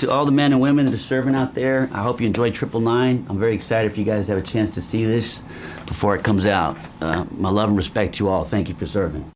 to all the men and women that are serving out there, I hope you enjoy Triple Nine. I'm very excited if you guys have a chance to see this before it comes out. Uh, my love and respect to you all. Thank you for serving.